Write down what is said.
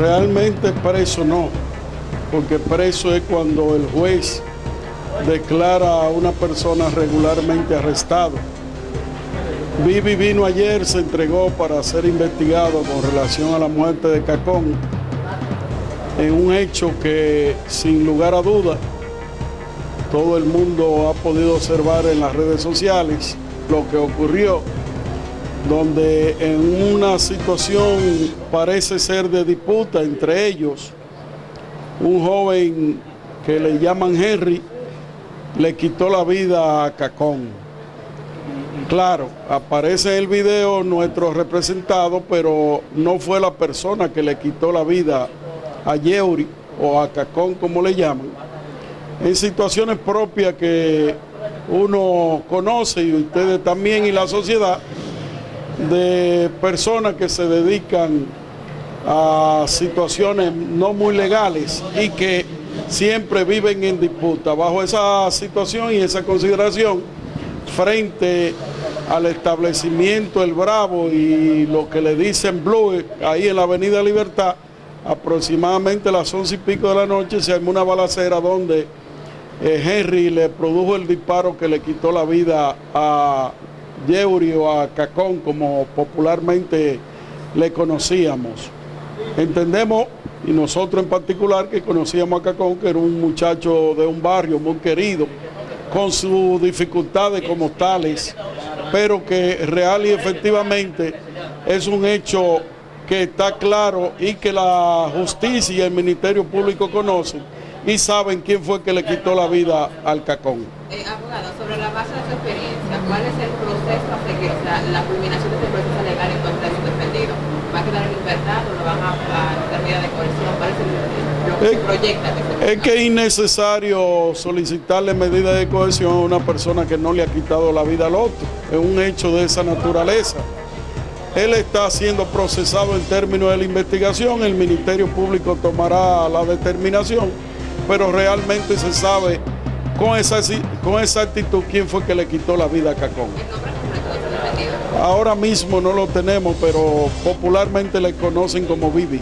Realmente preso no, porque preso es cuando el juez declara a una persona regularmente arrestado. Vivi vino ayer, se entregó para ser investigado con relación a la muerte de Cacón, en un hecho que sin lugar a duda todo el mundo ha podido observar en las redes sociales lo que ocurrió, donde en una situación parece ser de disputa entre ellos, un joven que le llaman Henry le quitó la vida a Cacón. Claro, aparece en el video nuestro representado, pero no fue la persona que le quitó la vida a Yeuri o a Cacón, como le llaman, en situaciones propias que uno conoce y ustedes también y la sociedad, de personas que se dedican a situaciones no muy legales y que siempre viven en disputa. Bajo esa situación y esa consideración, frente al establecimiento El Bravo y lo que le dicen Blue, ahí en la Avenida Libertad, aproximadamente a las once y pico de la noche se armó una balacera donde eh, Henry le produjo el disparo que le quitó la vida a Yeuri o a Cacón, como popularmente le conocíamos. Entendemos, y nosotros en particular, que conocíamos a Cacón, que era un muchacho de un barrio muy querido, con sus dificultades como tales, pero que real y efectivamente es un hecho que está claro y que la justicia y el Ministerio Público conocen y saben quién fue que le quitó la vida al Cacón. Eh, abogado, sobre la base de su experiencia, ¿cuál es el proceso a seguir? O sea, la culminación de este proceso legal en contra de su defendido. ¿Va a quedar en libertad o lo van a, a medida de coerción? ¿Cuál es el, lo que Es- se proyecta? Que se Es que es innecesario solicitarle medida de cohesión a una persona que no le ha quitado la vida al otro. Es un hecho de esa naturaleza. Él está siendo procesado en términos de la investigación, el Ministerio Público tomará la determinación, pero realmente se sabe con esa, con esa actitud quién fue que le quitó la vida a Cacón. Ahora mismo no lo tenemos, pero popularmente le conocen como Vivi.